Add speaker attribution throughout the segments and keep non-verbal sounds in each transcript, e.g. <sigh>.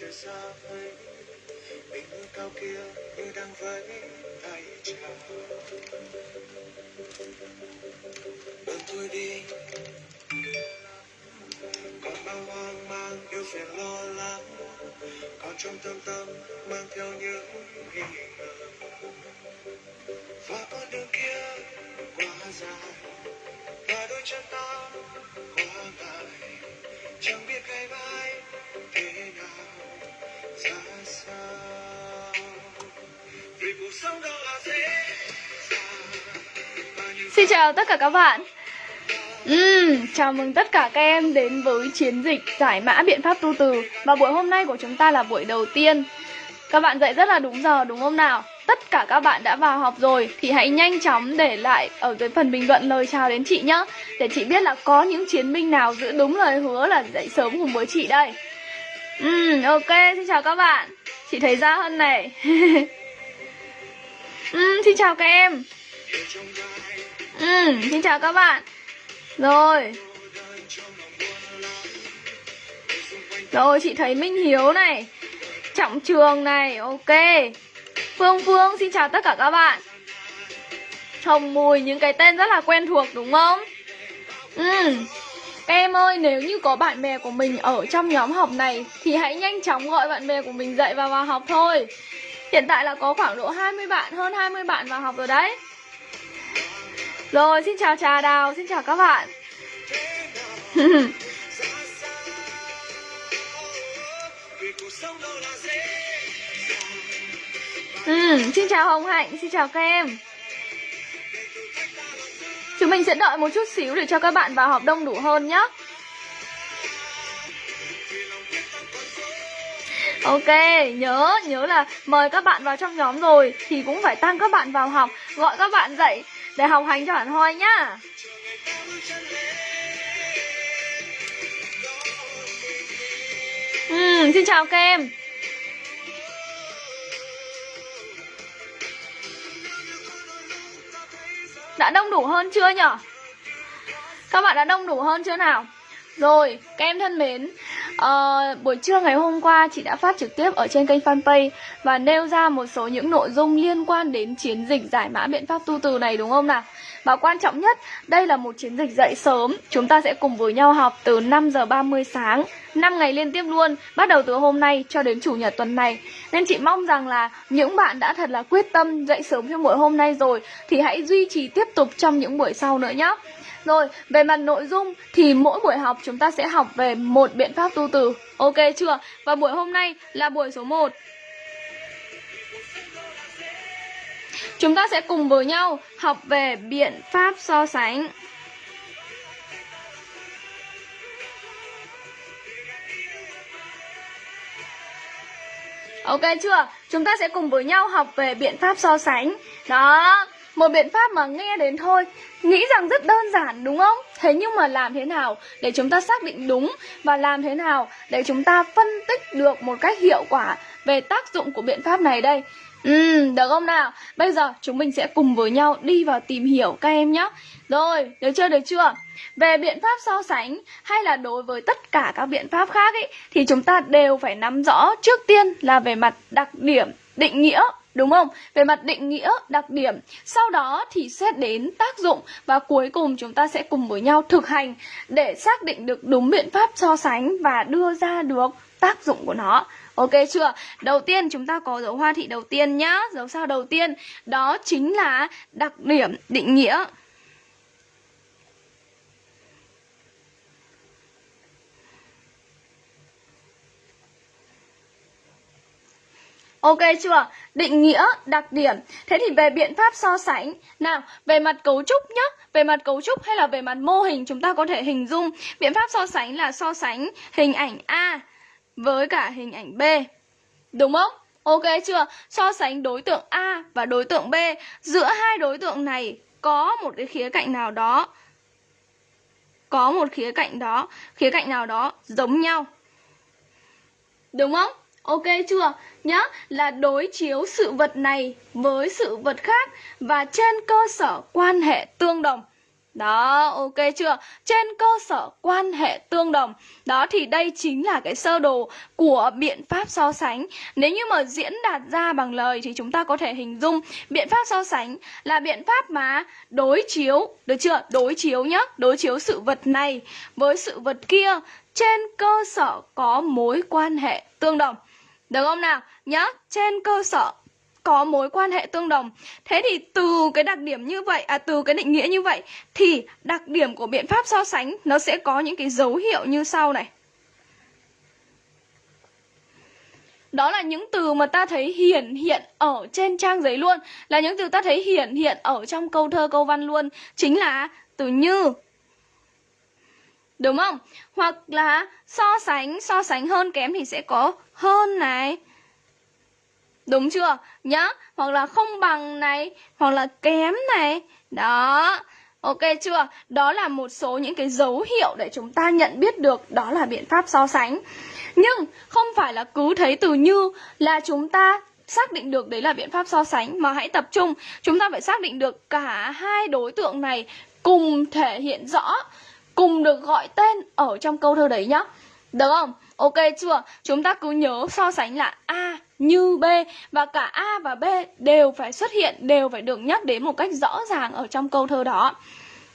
Speaker 1: trời xa ấy bình nguyên cao kia như đang vẫy tay chào. Đường tôi đi. Còn bao hoang mang yêu phiền lo lắng. Còn trong tâm tâm mang theo những nghi ngờ. Và con đường kia quá dài. Và đôi chân ta quá ngại chẳng biết ngày mai
Speaker 2: Xin chào tất cả các bạn. Uhm, chào mừng tất cả các em đến với chiến dịch giải mã biện pháp tu từ. Và buổi hôm nay của chúng ta là buổi đầu tiên. Các bạn dậy rất là đúng giờ đúng không nào? Tất cả các bạn đã vào học rồi Thì hãy nhanh chóng để lại ở dưới phần bình luận lời chào đến chị nhé Để chị biết là có những chiến binh nào giữ đúng lời hứa là dậy sớm cùng với chị đây. Ừm, ok, xin chào các bạn. Chị thấy Gia Hân này. <laughs> Ừm, xin chào các em. Ừm, xin chào các bạn. Rồi. Rồi chị thấy Minh Hiếu này Trọng Trường này Ok. Phương Phương xin chào tất cả các bạn. Hồng Mùi những cái tên rất là quen thuộc đúng không? Ừ. Các em ơi nếu như có bạn bè của mình ở trong nhóm học này Thì hãy nhanh chóng gọi bạn bè của mình dậy và vào học thôi. Hiện tại là có khoảng độ 20 bạn Hơn 20 bạn vào học rồi đấy. Rồi xin chào Trà Đào Xin chào các bạn. <laughs> Ừ, xin chào Hồng Hạnh, xin chào các em. Chúng mình sẽ đợi một chút xíu để cho các bạn vào học đông đủ hơn nhé Ok, nhớ, nhớ là mời các bạn vào trong nhóm rồi Thì cũng phải tăng các bạn vào học Gọi các bạn dậy để học hành cho hẳn hoi nhá. Ừ, xin chào các em Đã đông đủ hơn chưa nhở? Các bạn đã đông đủ hơn chưa nào? Rồi, các em thân mến ờ, Buổi trưa ngày hôm qua chị đã phát trực tiếp ở trên kênh fanpage Và nêu ra một số những nội dung liên quan đến chiến dịch giải mã biện pháp tu từ này đúng không nào? Và quan trọng nhất, đây là một chiến dịch dậy sớm Chúng ta sẽ cùng với nhau học từ 5 giờ 30 sáng 5 ngày liên tiếp luôn Bắt đầu từ hôm nay cho đến chủ nhật tuần này Nên chị mong rằng là những bạn đã thật là quyết tâm dậy sớm cho buổi hôm nay rồi Thì hãy duy trì tiếp tục trong những buổi sau nữa nhé rồi, về mặt nội dung thì mỗi buổi học chúng ta sẽ học về một biện pháp tu từ. Ok chưa? Và buổi hôm nay là buổi số 1. Chúng ta sẽ cùng với nhau học về biện pháp so sánh. Ok chưa? Chúng ta sẽ cùng với nhau học về biện pháp so sánh. Đó, một biện pháp mà nghe đến thôi Nghĩ rằng rất đơn giản đúng không? Thế nhưng mà làm thế nào để chúng ta xác định đúng Và làm thế nào để chúng ta phân tích được một cách hiệu quả Về tác dụng của biện pháp này đây Ừ, được không nào? Bây giờ chúng mình sẽ cùng với nhau đi vào tìm hiểu các em nhé Rồi, được chưa, được chưa? Về biện pháp so sánh hay là đối với tất cả các biện pháp khác ấy Thì chúng ta đều phải nắm rõ trước tiên là về mặt đặc điểm, định nghĩa Đúng không? Về mặt định nghĩa, đặc điểm Sau đó thì xét đến tác dụng Và cuối cùng chúng ta sẽ cùng với nhau thực hành Để xác định được đúng biện pháp so sánh Và đưa ra được tác dụng của nó Ok chưa? Đầu tiên chúng ta có dấu hoa thị đầu tiên nhá. Dấu sao đầu tiên? Đó chính là đặc điểm định nghĩa. Ok chưa? Định nghĩa, đặc điểm. Thế thì về biện pháp so sánh. Nào, về mặt cấu trúc nhá. Về mặt cấu trúc hay là về mặt mô hình Chúng ta có thể hình dung. Biện pháp so sánh là so sánh hình ảnh A. Với cả hình ảnh B Đúng không? Ok chưa? So sánh đối tượng A và đối tượng B Giữa hai đối tượng này Có một cái khía cạnh nào đó Có một khía cạnh đó Khía cạnh nào đó giống nhau Đúng không? Ok chưa? Nhá, là đối chiếu sự vật này với sự vật khác và trên cơ sở quan hệ tương đồng. Đó, ok chưa? Trên cơ sở quan hệ tương đồng Đó thì đây chính là cái sơ đồ của biện pháp so sánh Nếu như mà diễn đạt ra bằng lời thì chúng ta có thể hình dung Biện pháp so sánh là biện pháp mà đối chiếu Được chưa? Đối chiếu nhá Đối chiếu sự vật này với sự vật kia Trên cơ sở có mối quan hệ tương đồng Được không nào? Nhá, trên cơ sở có mối quan hệ tương đồng. Thế thì từ cái đặc điểm như vậy, à từ cái định nghĩa như vậy thì đặc điểm của biện pháp so sánh nó sẽ có những cái dấu hiệu như sau này. Đó là những từ mà ta thấy hiển hiện ở trên trang giấy luôn Là những từ ta thấy hiển hiện ở trong câu thơ câu văn luôn Chính là từ như Đúng không? Hoặc là so sánh, so sánh hơn kém thì sẽ có hơn này Đúng chưa? Nhá, Hoặc là không bằng này, Hoặc là kém này Đó Ok chưa? Đó là một số những cái dấu hiệu để chúng ta nhận biết được đó là biện pháp so sánh. Nhưng không phải là cứ thấy từ như là chúng ta xác định được đấy là biện pháp so sánh, mà hãy tập trung chúng ta phải xác định được cả hai đối tượng này cùng thể hiện rõ, cùng được gọi tên ở trong câu thơ đấy nhá được không ok chưa chúng ta cứ nhớ so sánh là a như B và cả A và B đều phải xuất hiện, đều phải được nhắc đến một cách rõ ràng ở trong câu thơ đó.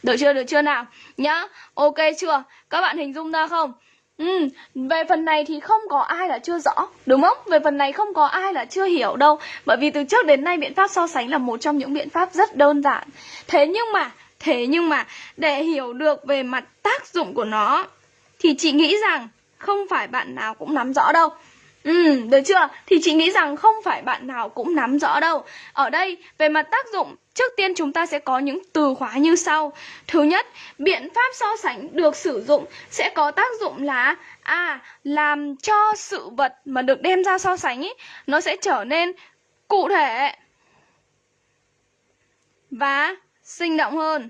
Speaker 2: Được chưa, được chưa nào? Nhá, ok chưa? Các bạn hình dung ra không? Ừ, về phần này thì không có ai là chưa rõ, đúng không? Về phần này không có ai là chưa hiểu đâu Bởi vì từ trước đến nay biện pháp so sánh là một trong những biện pháp rất đơn giản Thế nhưng mà, thế nhưng mà để hiểu được về mặt tác dụng của nó Thì chị nghĩ rằng không phải bạn nào cũng nắm rõ đâu Ừ, được chưa? Thì chị nghĩ rằng không phải bạn nào cũng nắm rõ đâu. Ở đây, về mặt tác dụng, trước tiên chúng ta sẽ có những từ khóa như sau. Thứ nhất, biện pháp so sánh được sử dụng sẽ có tác dụng là à, làm cho sự vật mà được đem ra so sánh ý, nó sẽ trở nên cụ thể và sinh động hơn.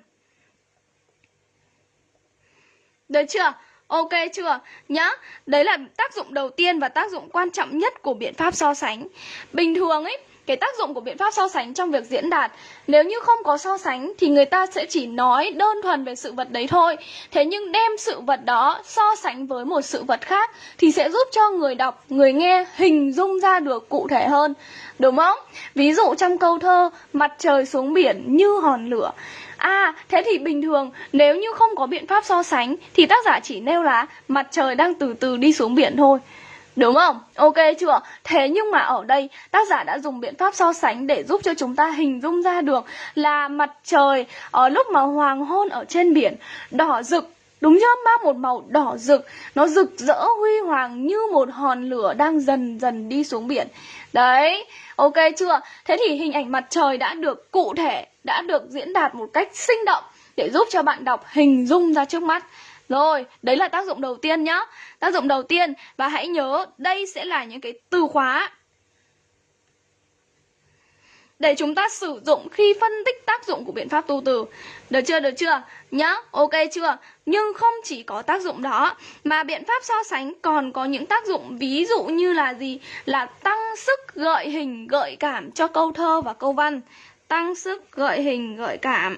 Speaker 2: Được chưa? Ok chưa? Nhá, đấy là tác dụng đầu tiên và tác dụng quan trọng nhất của biện pháp so sánh. Bình thường ấy, cái tác dụng của biện pháp so sánh trong việc diễn đạt nếu như không có so sánh thì người ta sẽ chỉ nói đơn thuần về sự vật đấy thôi thế nhưng đem sự vật đó so sánh với một sự vật khác thì sẽ giúp cho người đọc người nghe hình dung ra được cụ thể hơn đúng không ví dụ trong câu thơ mặt trời xuống biển như hòn lửa À, thế thì bình thường nếu như không có biện pháp so sánh thì tác giả chỉ nêu là mặt trời đang từ từ đi xuống biển thôi. Đúng không? Ok chưa? Thế nhưng mà ở đây tác giả đã dùng biện pháp so sánh để giúp cho chúng ta hình dung ra được là mặt trời ở lúc mà hoàng hôn ở trên biển đỏ rực Đúng chưa? Mang một màu đỏ rực Nó rực rỡ huy hoàng như một hòn lửa đang dần dần đi xuống biển Đấy, ok chưa? Thế thì hình ảnh mặt trời đã được cụ thể Đã được diễn đạt một cách sinh động Để giúp cho bạn đọc hình dung ra trước mắt rồi, đấy là tác dụng đầu tiên nhá Tác dụng đầu tiên Và hãy nhớ đây sẽ là những cái từ khóa để chúng ta sử dụng khi phân tích tác dụng của biện pháp tu từ. Được chưa? Được chưa? Nhá, ok chưa? Nhưng không chỉ có tác dụng đó mà biện pháp so sánh còn có những tác dụng ví dụ như là gì? Là tăng sức gợi hình gợi cảm cho câu thơ và câu văn. Tăng sức gợi hình gợi cảm.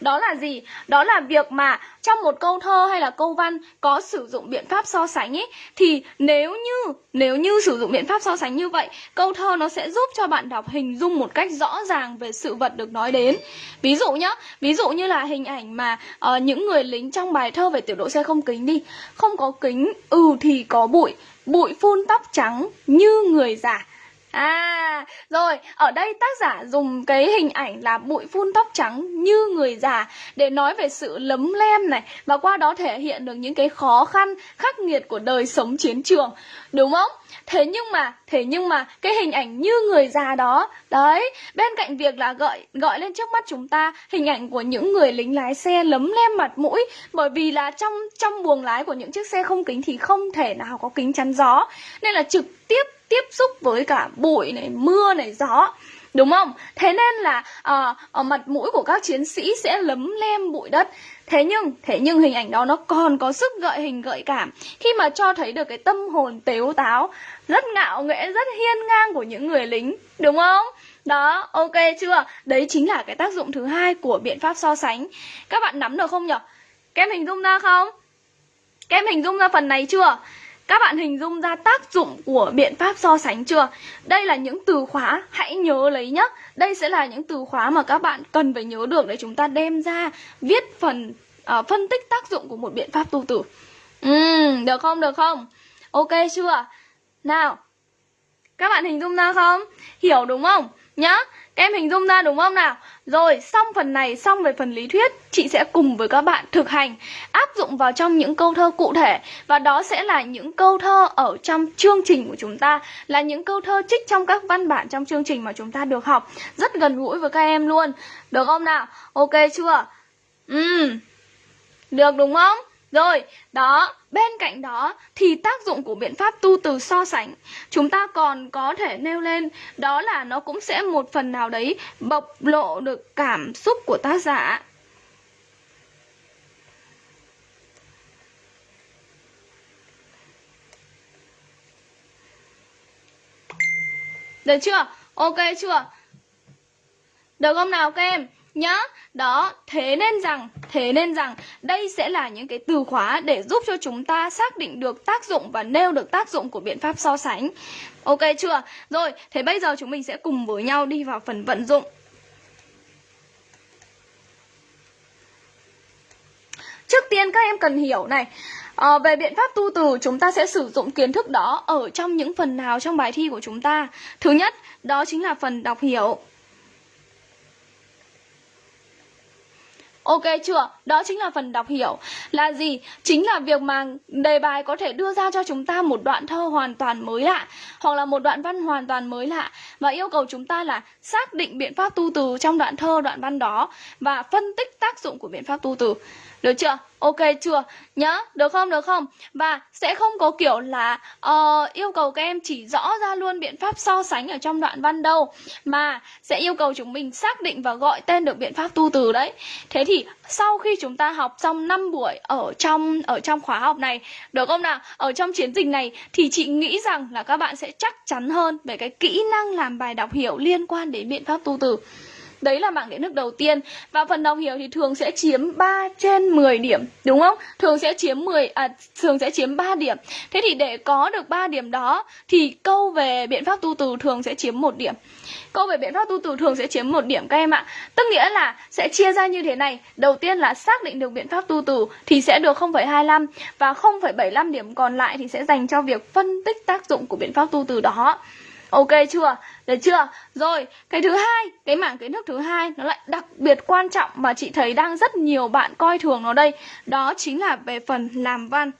Speaker 2: Đó là gì? Đó là việc mà trong một câu thơ hay là câu văn có sử dụng biện pháp so sánh ấy thì nếu như nếu như sử dụng biện pháp so sánh như vậy, câu thơ nó sẽ giúp cho bạn đọc hình dung một cách rõ ràng về sự vật được nói đến. Ví dụ nhá, ví dụ như là hình ảnh mà uh, những người lính trong bài thơ về tiểu đội xe không kính đi, không có kính, ừ thì có bụi, bụi phun tóc trắng như người già À, rồi, ở đây tác giả dùng cái hình ảnh là bụi phun tóc trắng như người già để nói về sự lấm lem này và qua đó thể hiện được những cái khó khăn, khắc nghiệt của đời sống chiến trường. Đúng không? Thế nhưng mà, thế nhưng mà cái hình ảnh như người già đó, đấy, bên cạnh việc là gọi gọi lên trước mắt chúng ta hình ảnh của những người lính lái xe lấm lem mặt mũi bởi vì là trong trong buồng lái của những chiếc xe không kính thì không thể nào có kính chắn gió nên là trực tiếp tiếp xúc với cả bụi này, mưa này, gió Đúng không? Thế nên là à, ở mặt mũi của các chiến sĩ sẽ lấm lem bụi đất Thế nhưng, thế nhưng hình ảnh đó nó còn có sức gợi hình gợi cảm Khi mà cho thấy được cái tâm hồn tếu táo Rất ngạo nghễ, rất hiên ngang của những người lính Đúng không? Đó, ok chưa? Đấy chính là cái tác dụng thứ hai của biện pháp so sánh Các bạn nắm được không nhỉ? Các em hình dung ra không? Các em hình dung ra phần này chưa? Các bạn hình dung ra tác dụng của biện pháp so sánh chưa? Đây là những từ khóa, hãy nhớ lấy nhé Đây sẽ là những từ khóa mà các bạn cần phải nhớ được để chúng ta đem ra viết phần uh, phân tích tác dụng của một biện pháp tu tử Uhm, được không, được không? Ok chưa? Nào, các bạn hình dung ra không? Hiểu đúng không? Nhá, các em hình dung ra đúng không nào? Rồi, xong phần này, xong về phần lý thuyết Chị sẽ cùng với các bạn thực hành Áp dụng vào trong những câu thơ cụ thể Và đó sẽ là những câu thơ ở trong chương trình của chúng ta Là những câu thơ trích trong các văn bản trong chương trình mà chúng ta được học Rất gần gũi với các em luôn Được không nào? Ok chưa? Ừ, được đúng không? Rồi, đó, bên cạnh đó thì tác dụng của biện pháp tu từ so sánh chúng ta còn có thể nêu lên đó là nó cũng sẽ một phần nào đấy bộc lộ được cảm xúc của tác giả. Được chưa? Ok chưa? Được không nào các em? Nhá. Đó thế nên rằng thế nên rằng đây sẽ là những cái từ khóa để giúp cho chúng ta xác định được tác dụng và nêu được tác dụng của biện pháp so sánh. Ok chưa? Rồi thế bây giờ chúng mình sẽ cùng với nhau đi vào phần vận dụng. Trước tiên các em cần hiểu này À, về biện pháp tu từ chúng ta sẽ sử dụng kiến thức đó ở trong những phần nào trong bài thi của chúng ta? Thứ nhất đó chính là phần đọc hiểu. Ok chưa? Đó chính là phần đọc hiểu Là gì? Chính là việc mà đề bài có thể đưa ra cho chúng ta một đoạn thơ hoàn toàn mới lạ Hoặc là một đoạn văn hoàn toàn mới lạ Và yêu cầu chúng ta là xác định biện pháp tu từ trong đoạn thơ, đoạn văn đó Và phân tích tác dụng của biện pháp tu từ được chưa? Ok chưa? Nhá, được không? Được không? Và sẽ không có kiểu là uh, yêu cầu các em chỉ rõ ra luôn biện pháp so sánh ở trong đoạn văn đâu Mà sẽ yêu cầu chúng mình xác định và gọi tên được biện pháp tu từ đấy Thế thì sau khi chúng ta học xong 5 buổi ở trong ở trong khóa học này Được không nào? Ở trong chiến dịch này thì chị nghĩ rằng là các bạn sẽ chắc chắn hơn về cái kỹ năng làm bài đọc hiểu liên quan đến biện pháp tu từ Đấy là mạng điện nước đầu tiên. Và phần đọc hiểu thì thường sẽ chiếm 3 trên 10 điểm Đúng không? Thường sẽ chiếm 10 à thường sẽ chiếm 3 điểm. Thế thì để có được 3 điểm đó Thì câu về biện pháp tu từ thường sẽ chiếm một điểm. Câu về biện pháp tu từ thường sẽ chiếm một điểm các em ạ. Tức nghĩa là sẽ chia ra như thế này. Đầu tiên là xác định được biện pháp tu từ Thì sẽ được 0,25 Và 0,75 điểm còn lại thì sẽ dành cho việc phân tích tác dụng của biện pháp tu từ đó. Ok chưa? Được chưa? Rồi, cái thứ hai, cái mảng kiến thức thứ hai nó lại đặc biệt quan trọng mà chị thấy đang rất nhiều bạn coi thường nó đây. Đó chính là về phần làm văn.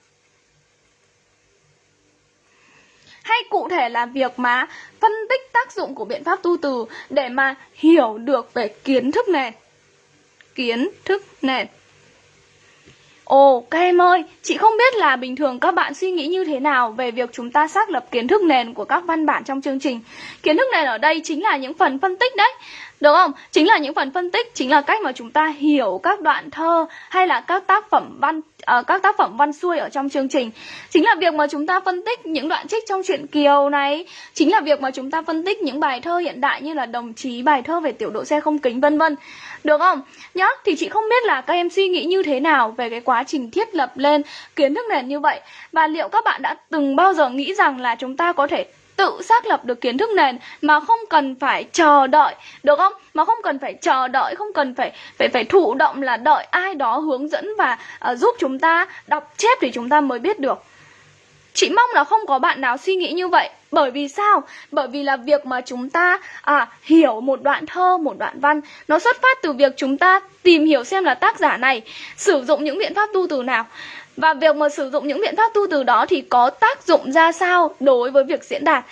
Speaker 2: Hay cụ thể là việc mà phân tích tác dụng của biện pháp tu từ để mà hiểu được về kiến thức nền. Kiến thức nền. Ồ, các em ơi, chị không biết là bình thường các bạn suy nghĩ như thế nào về việc chúng ta xác lập kiến thức nền của các văn bản trong chương trình. Kiến thức nền ở đây chính là những phần phân tích đấy. Đúng không? Chính là những phần phân tích, chính là cách mà chúng ta hiểu các đoạn thơ hay là các tác phẩm văn uh, các tác phẩm văn xuôi ở trong chương trình. Chính là việc mà chúng ta phân tích những đoạn trích trong truyện Kiều này, chính là việc mà chúng ta phân tích những bài thơ hiện đại như là đồng chí bài thơ về tiểu đội xe không kính vân vân. Được không? Nhá, thì chị không biết là các em suy nghĩ như thế nào về cái quá trình thiết lập lên kiến thức nền như vậy và liệu các bạn đã từng bao giờ nghĩ rằng là chúng ta có thể tự xác lập được kiến thức nền mà không cần phải chờ đợi được không? Mà không cần phải chờ đợi không cần phải phải phải thụ động là đợi ai đó hướng dẫn và uh, giúp chúng ta đọc chép thì chúng ta mới biết được. Chị mong là không có bạn nào suy nghĩ như vậy. Bởi vì sao? Bởi vì là việc mà chúng ta à, hiểu một đoạn thơ, một đoạn văn Nó xuất phát từ việc chúng ta tìm hiểu xem là tác giả này Sử dụng những biện pháp tu từ nào và việc mà sử dụng những biện pháp tu từ đó thì có tác dụng ra sao đối với việc diễn đạt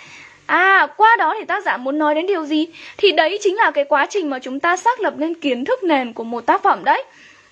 Speaker 2: À, qua đó thì tác giả muốn nói đến điều gì? Thì đấy chính là cái quá trình mà chúng ta xác lập nên kiến thức nền của một tác phẩm đấy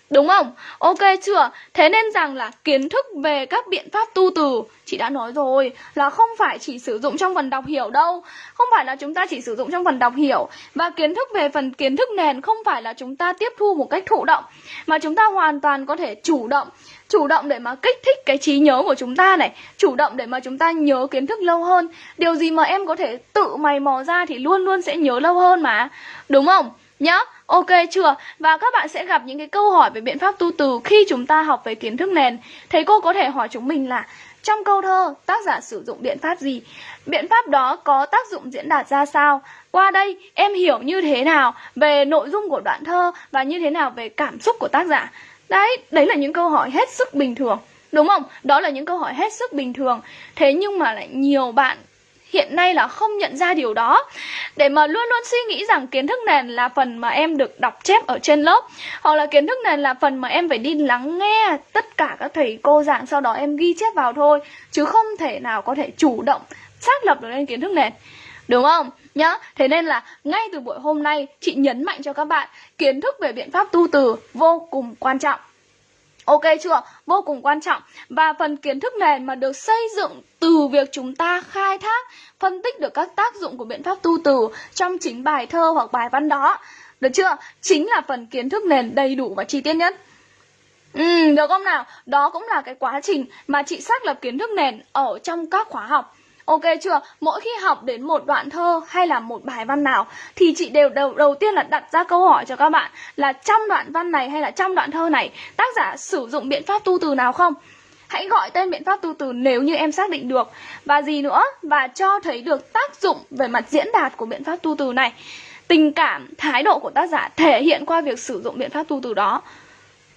Speaker 2: Đúng không? Ok chưa? Thế nên rằng là kiến thức về các biện pháp tu từ Chị đã nói rồi là không phải chỉ sử dụng trong phần đọc hiểu đâu Không phải là chúng ta chỉ sử dụng trong phần đọc hiểu Và kiến thức về phần kiến thức nền không phải là chúng ta tiếp thu một cách thụ động Mà chúng ta hoàn toàn có thể chủ động Chủ động để mà kích thích cái trí nhớ của chúng ta này Chủ động để mà chúng ta nhớ kiến thức lâu hơn Điều gì mà em có thể tự mày mò ra thì luôn luôn sẽ nhớ lâu hơn mà Đúng không? Nhá, ok chưa? Và các bạn sẽ gặp những cái câu hỏi về biện pháp tu từ khi chúng ta học về kiến thức nền Thầy cô có thể hỏi chúng mình là trong câu thơ, tác giả sử dụng biện pháp gì? Biện pháp đó có tác dụng diễn đạt ra sao? Qua đây, em hiểu như thế nào về nội dung của đoạn thơ và như thế nào về cảm xúc của tác giả? Đấy, đấy là những câu hỏi hết sức bình thường. Đúng không? Đó là những câu hỏi hết sức bình thường. Thế nhưng mà lại nhiều bạn hiện nay là không nhận ra điều đó để mà luôn luôn suy nghĩ rằng kiến thức nền là phần mà em được đọc chép ở trên lớp hoặc là kiến thức nền là phần mà em phải đi lắng nghe tất cả các thầy cô giảng sau đó em ghi chép vào thôi chứ không thể nào có thể chủ động xác lập được lên kiến thức nền đúng không nhá thế nên là ngay từ buổi hôm nay chị nhấn mạnh cho các bạn kiến thức về biện pháp tu từ vô cùng quan trọng Ok chưa? Vô cùng quan trọng Và phần kiến thức nền mà được xây dựng từ việc chúng ta khai thác Phân tích được các tác dụng của biện pháp tu từ trong chính bài thơ hoặc bài văn đó Được chưa? Chính là phần kiến thức nền đầy đủ và chi tiết nhất Ừ, được không nào? Đó cũng là cái quá trình mà chị xác lập kiến thức nền ở trong các khóa học Ok chưa? Mỗi khi học đến một đoạn thơ hay là một bài văn nào thì chị đều đầu đầu tiên là đặt ra câu hỏi cho các bạn là trong đoạn văn này hay là trong đoạn thơ này tác giả sử dụng biện pháp tu từ nào không? Hãy gọi tên biện pháp tu từ nếu như em xác định được Và gì nữa? Và cho thấy được tác dụng về mặt diễn đạt của biện pháp tu từ này Tình cảm, thái độ của tác giả thể hiện qua việc sử dụng biện pháp tu từ đó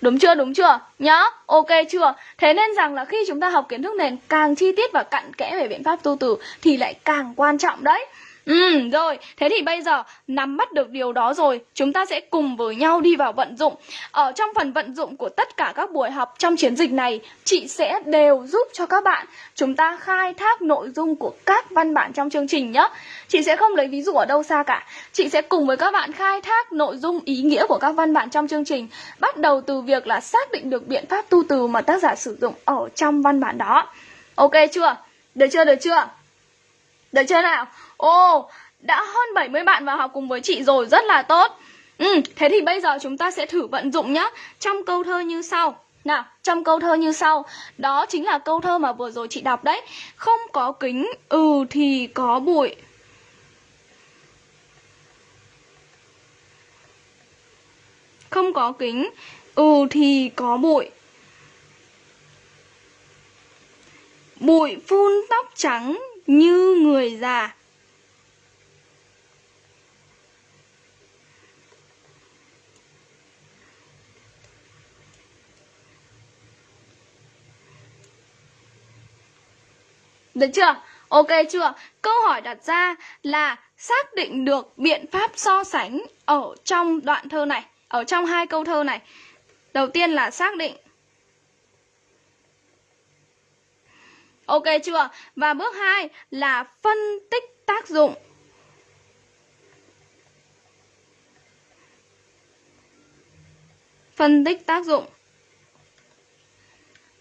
Speaker 2: Đúng chưa, đúng chưa? Nhá, ok chưa? Thế nên rằng là khi chúng ta học kiến thức nền càng chi tiết và cặn kẽ về biện pháp tu từ thì lại càng quan trọng đấy Ừ, rồi, thế thì bây giờ nắm bắt được điều đó rồi, chúng ta sẽ cùng với nhau đi vào vận dụng. Ở trong phần vận dụng của tất cả các buổi học trong chiến dịch này, chị sẽ đều giúp cho các bạn chúng ta khai thác nội dung của các văn bản trong chương trình nhé. Chị sẽ không lấy ví dụ ở đâu xa cả. Chị sẽ cùng với các bạn khai thác nội dung ý nghĩa của các văn bản trong chương trình, bắt đầu từ việc là xác định được biện pháp tu từ mà tác giả sử dụng ở trong văn bản đó. Ok chưa? Được chưa, được chưa? Được chưa nào? Ồ, đã hơn 70 bạn vào học cùng với chị rồi, rất là tốt. Ừ, thế thì bây giờ chúng ta sẽ thử vận dụng nhá. Trong câu thơ như sau. Nào, trong câu thơ như sau. Đó chính là câu thơ mà vừa rồi chị đọc đấy. Không có kính, ừ thì có bụi. Không có kính, ừ thì có bụi. Bụi phun tóc trắng như người già. Được chưa? Ok chưa? Câu hỏi đặt ra là xác định được biện pháp so sánh ở trong đoạn thơ này, ở trong hai câu thơ này. Đầu tiên là xác định Ok chưa? Và bước 2 là phân tích tác dụng. Phân tích tác dụng.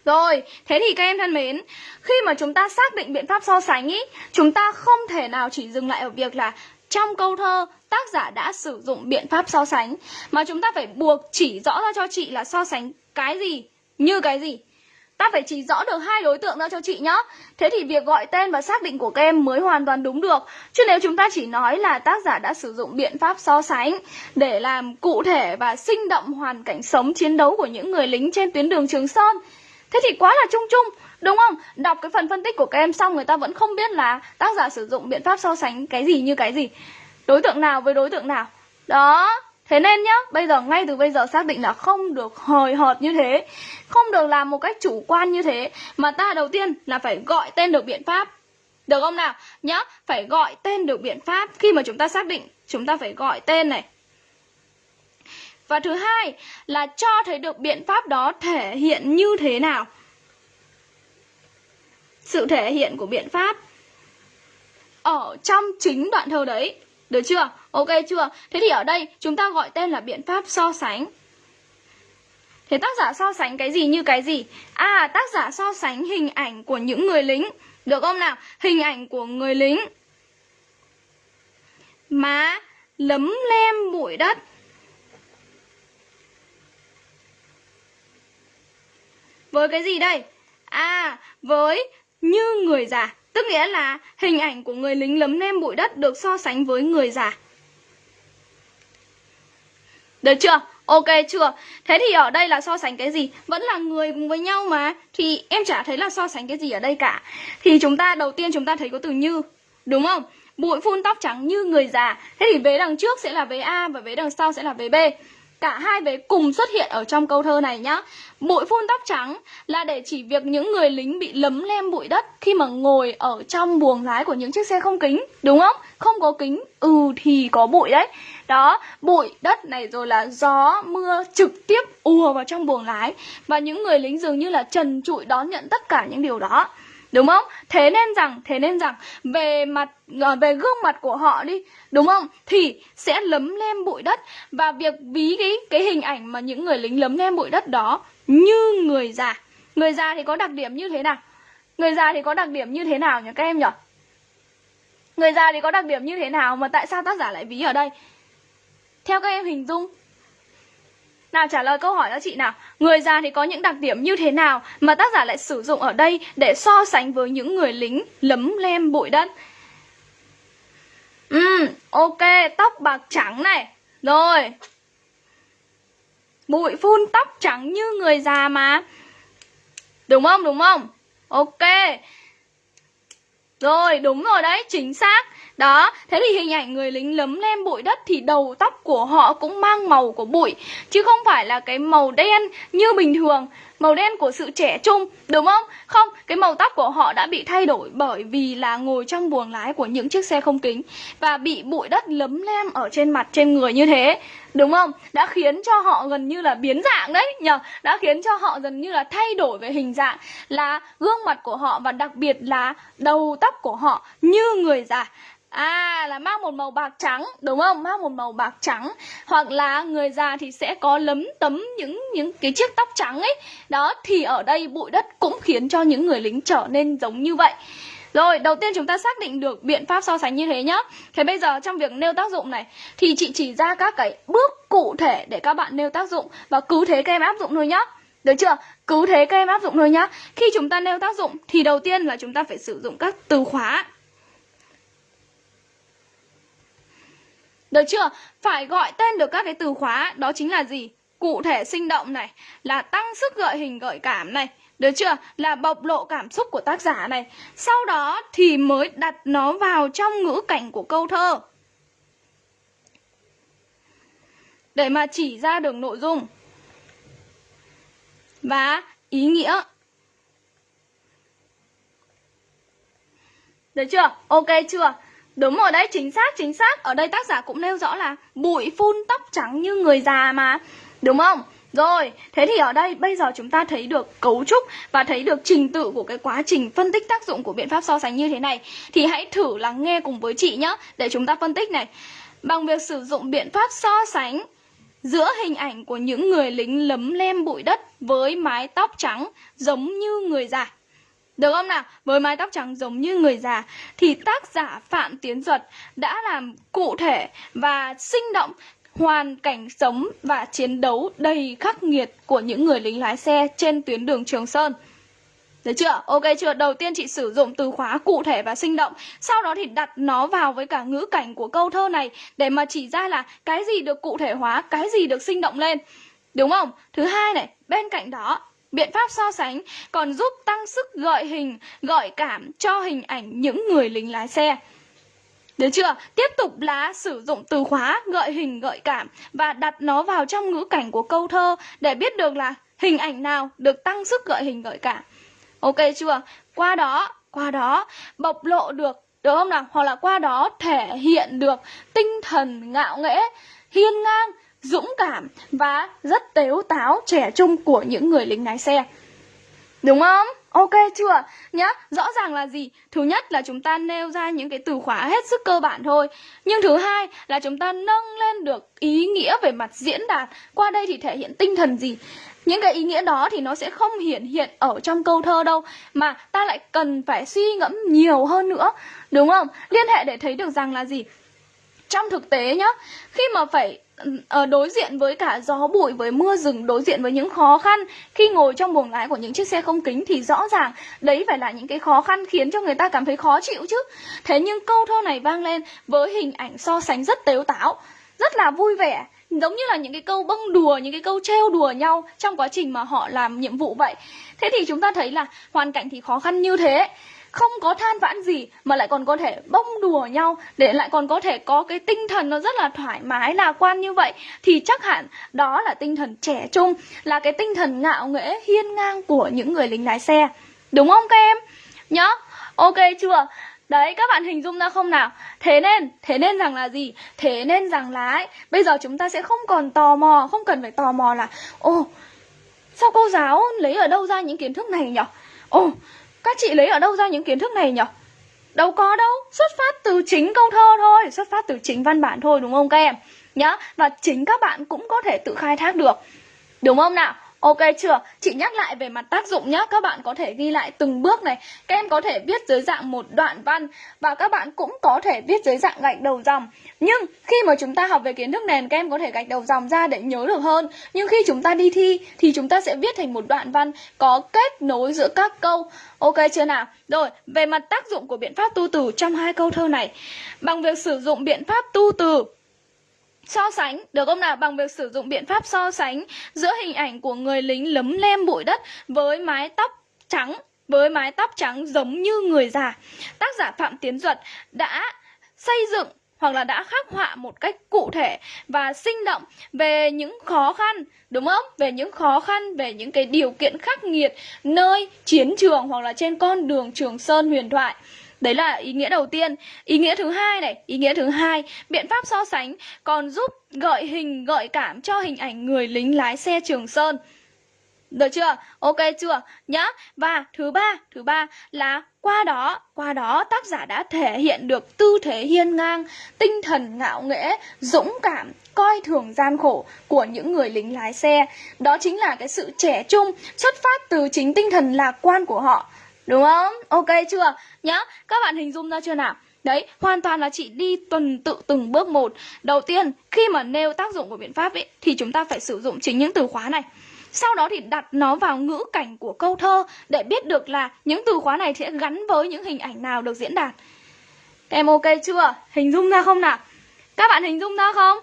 Speaker 2: Rồi, thế thì các em thân mến, khi mà chúng ta xác định biện pháp so sánh ý, chúng ta không thể nào chỉ dừng lại ở việc là trong câu thơ tác giả đã sử dụng biện pháp so sánh mà chúng ta phải buộc chỉ rõ ra cho chị là so sánh cái gì như cái gì. Ta phải chỉ rõ được hai đối tượng ra cho chị nhá. Thế thì việc gọi tên và xác định của các em mới hoàn toàn đúng được. Chứ nếu chúng ta chỉ nói là tác giả đã sử dụng biện pháp so sánh để làm cụ thể và sinh động hoàn cảnh sống chiến đấu của những người lính trên tuyến đường Trường Sơn Thế thì quá là chung chung Đúng không? Đọc cái phần phân tích của các em xong người ta vẫn không biết là tác giả sử dụng biện pháp so sánh cái gì như cái gì Đối tượng nào với đối tượng nào Đó Thế nên nhá, bây giờ ngay từ bây giờ xác định là không được hời hợt như thế Không được làm một cách chủ quan như thế Mà ta đầu tiên là phải gọi tên được biện pháp Được không nào? Nhá, phải gọi tên được biện pháp Khi mà chúng ta xác định, chúng ta phải gọi tên này và thứ hai là cho thấy được biện pháp đó thể hiện như thế nào. Sự thể hiện của biện pháp ở trong chính đoạn thơ đấy. Được chưa? Ok chưa? Thế thì ở đây chúng ta gọi tên là biện pháp so sánh. Thế tác giả so sánh cái gì như cái gì? À, tác giả so sánh hình ảnh của những người lính. Được không nào? Hình ảnh của người lính má lấm lem bụi đất với cái gì đây? À với như người già, tức nghĩa là hình ảnh của người lính lấm lem bụi đất được so sánh với người già. Được chưa? Ok chưa? Thế thì ở đây là so sánh cái gì? Vẫn là người cùng với nhau mà. Thì em chả thấy là so sánh cái gì ở đây cả. Thì chúng ta, đầu tiên chúng ta thấy có từ như, đúng không? Bụi phun tóc trắng như người già. Thế thì vế đằng trước sẽ là vế a và vế đằng sau sẽ là vế b cả hai vế cùng xuất hiện ở trong câu thơ này nhá. Bụi phun tóc trắng là để chỉ việc những người lính bị lấm lem bụi đất khi mà ngồi ở trong buồng lái của những chiếc xe không kính, đúng không? Không có kính ừ thì có bụi đấy. Đó, bụi đất này rồi là gió, mưa trực tiếp ùa vào trong buồng lái và những người lính dường như là trần trụi đón nhận tất cả những điều đó đúng không? Thế nên rằng, thế nên rằng, về mặt ờ, về gương mặt của họ đi, đúng không? Thì sẽ lấm lem bụi đất. Và việc ví cái cái hình ảnh mà những người lính lấm lem bụi đất đó như người già. Người già thì có đặc điểm như thế nào? Người già thì có đặc điểm như thế nào nhỉ các em nhỉ? Người già thì có đặc điểm như thế nào mà tại sao tác giả lại ví ở đây? Theo các em hình dung nào trả lời câu hỏi cho chị nào. Người già thì có những đặc điểm như thế nào Mà tác giả lại sử dụng ở đây Để so sánh với những người lính lấm lem bụi đất? Ừ, ok, tóc bạc trắng này. Rồi. Bụi phun tóc trắng như người già mà. Đúng không, đúng không? Ok. Rồi, đúng rồi đấy, chính xác đó, thế thì hình ảnh người lính lấm lem bụi đất thì đầu tóc của họ cũng mang màu của bụi Chứ không phải là cái màu đen như bình thường Màu đen của sự trẻ trung, đúng không? Không, cái màu tóc của họ đã bị thay đổi bởi vì là ngồi trong buồng lái của những chiếc xe không kính Và bị bụi đất lấm lem ở trên mặt, trên người như thế Đúng không? Đã khiến cho họ gần như là biến dạng đấy nhờ Đã khiến cho họ gần như là thay đổi về hình dạng Là gương mặt của họ và đặc biệt là đầu tóc của họ như người già À là mang một màu bạc trắng đúng không? Mang một màu bạc trắng hoặc là người già thì sẽ có lấm tấm những những cái chiếc tóc trắng ấy. Đó thì ở đây bụi đất cũng khiến cho những người lính trở nên giống như vậy. Rồi, đầu tiên chúng ta xác định được biện pháp so sánh như thế nhá. Thế bây giờ trong việc nêu tác dụng này thì chị chỉ ra các cái bước cụ thể để các bạn nêu tác dụng và cứ thế các em áp dụng thôi nhá. Được chưa? Cứ thế các em áp dụng thôi nhá. Khi chúng ta nêu tác dụng thì đầu tiên là chúng ta phải sử dụng các từ khóa Được chưa? Phải gọi tên được các cái từ khóa, Đó chính là gì? Cụ thể sinh động này, Là tăng sức gợi hình gợi cảm này được chưa? Là bộc lộ cảm xúc của tác giả này Sau đó thì mới đặt nó vào trong ngữ cảnh của câu thơ Để mà chỉ ra được nội dung Và ý nghĩa Được chưa? Ok chưa? Đúng rồi đấy, chính xác, chính xác. Ở đây tác giả cũng nêu rõ là Bụi phun tóc trắng như người già mà. Đúng không? Rồi, thế thì ở đây bây giờ chúng ta thấy được cấu trúc và thấy được trình tự của cái quá trình phân tích tác dụng của biện pháp so sánh như thế này. Thì hãy thử lắng nghe cùng với chị nhé Để chúng ta phân tích này. Bằng việc sử dụng biện pháp so sánh giữa hình ảnh của những người lính lấm lem bụi đất với mái tóc trắng giống như người già được không nào? Với mái tóc trắng giống như người già thì tác giả Phạm Tiến Duật đã làm cụ thể và sinh động hoàn cảnh sống và chiến đấu đầy khắc nghiệt của những người lính lái xe trên tuyến đường Trường Sơn. Được chưa? Ok chưa? Đầu tiên chị sử dụng từ khóa cụ thể và sinh động Sau đó thì đặt nó vào với cả ngữ cảnh của câu thơ này Để mà chỉ ra là cái gì được cụ thể hóa, cái gì được sinh động lên Đúng không? Thứ hai này, bên cạnh đó Biện pháp so sánh còn giúp tăng sức gợi hình, gợi cảm cho hình ảnh những người lính lái xe. Được chưa? Tiếp tục là sử dụng từ khóa gợi hình gợi cảm và đặt nó vào trong ngữ cảnh của câu thơ để biết được là hình ảnh nào được tăng sức gợi hình gợi cảm. Ok chưa? Qua đó, qua đó bộc lộ được được không nào? Hoặc là qua đó thể hiện được tinh thần ngạo nghễ, hiên ngang dũng cảm và rất tếu táo trẻ trung của những người lính lái xe Đúng không? Ok chưa? Nhá, rõ ràng là gì? Thứ nhất là chúng ta nêu ra những cái từ khóa hết sức cơ bản thôi Nhưng thứ hai là chúng ta nâng lên được ý nghĩa về mặt diễn đạt Qua đây thì thể hiện tinh thần gì? Những cái ý nghĩa đó thì nó sẽ không hiển hiện ở trong câu thơ đâu Mà ta lại cần phải suy ngẫm nhiều hơn nữa Đúng không? Liên hệ để thấy được rằng là gì? Trong thực tế nhá, khi mà phải Ờ, đối diện với cả gió bụi, với mưa rừng, đối diện với những khó khăn. Khi ngồi trong buồng lái của những chiếc xe không kính thì rõ ràng đấy phải là những cái khó khăn khiến cho người ta cảm thấy khó chịu chứ. Thế nhưng câu thơ này vang lên với hình ảnh so sánh rất tếu táo, rất là vui vẻ, giống như là những cái câu bông đùa, những cái câu trêu đùa nhau trong quá trình mà họ làm nhiệm vụ vậy. Thế thì chúng ta thấy là hoàn cảnh thì khó khăn như thế không có than vãn gì mà lại còn có thể bông đùa nhau để lại còn có thể có cái tinh thần nó rất là thoải mái lạc quan như vậy thì chắc hẳn đó là tinh thần trẻ trung là cái tinh thần ngạo nghễ hiên ngang của những người lính lái xe. Đúng không các em? Nhá ok chưa? Đấy các bạn hình dung ra không nào? Thế nên, thế nên rằng là gì? Thế nên rằng là ấy, bây giờ chúng ta sẽ không còn tò mò Không cần phải tò mò là Ồ, sao cô giáo lấy ở đâu ra những kiến thức này nhỉ? Ồ, các chị lấy ở đâu ra những kiến thức này nhỉ? Đâu có đâu, xuất phát từ chính câu thơ thôi, xuất phát từ chính văn bản thôi đúng không các em? Nhá, và chính các bạn cũng có thể tự khai thác được. Đúng không nào? Ok chưa? Chị nhắc lại về mặt tác dụng nhé Các bạn có thể ghi lại từng bước này. Các em có thể viết dưới dạng một đoạn văn Và các bạn cũng có thể viết dưới dạng gạch đầu dòng. Nhưng khi mà chúng ta học về kiến thức nền Các em có thể gạch đầu dòng ra để nhớ được hơn. Nhưng khi chúng ta đi thi Thì chúng ta sẽ viết thành một đoạn văn Có kết nối giữa các câu. Ok chưa nào? Rồi, về mặt tác dụng của biện pháp tu từ trong hai câu thơ này. Bằng việc sử dụng biện pháp tu từ So sánh, được không nào? Bằng việc sử dụng biện pháp so sánh giữa hình ảnh của người lính lấm lem bụi đất với mái tóc trắng, với mái tóc trắng giống như người già. Tác giả Phạm Tiến Duật đã xây dựng hoặc là đã khắc họa một cách cụ thể và sinh động về những khó khăn đúng không? Về những khó khăn, về những cái điều kiện khắc nghiệt nơi chiến trường hoặc là trên con đường Trường Sơn huyền thoại. Đấy là ý nghĩa đầu tiên. Ý nghĩa thứ hai này, ý nghĩa thứ hai, biện pháp so sánh còn giúp gợi hình, gợi cảm cho hình ảnh người lính lái xe Trường Sơn. Được chưa? Ok chưa? Nhá. Và thứ ba, thứ ba là qua đó, qua đó tác giả đã thể hiện được tư thế hiên ngang, tinh thần ngạo nghễ, dũng cảm, coi thường gian khổ của những người lính lái xe. Đó chính là cái sự trẻ trung xuất phát từ chính tinh thần lạc quan của họ. Đúng không? Ok chưa? Nhá, các bạn hình dung ra chưa nào? Đấy, hoàn toàn là chị đi tuần tự từng bước một Đầu tiên, khi mà nêu tác dụng của biện pháp ấy Thì chúng ta phải sử dụng chính những từ khóa này Sau đó thì đặt nó vào ngữ cảnh của câu thơ Để biết được là những từ khóa này sẽ gắn với những hình ảnh nào được diễn đạt Em ok chưa? Hình dung ra không nào? Các bạn hình dung ra không?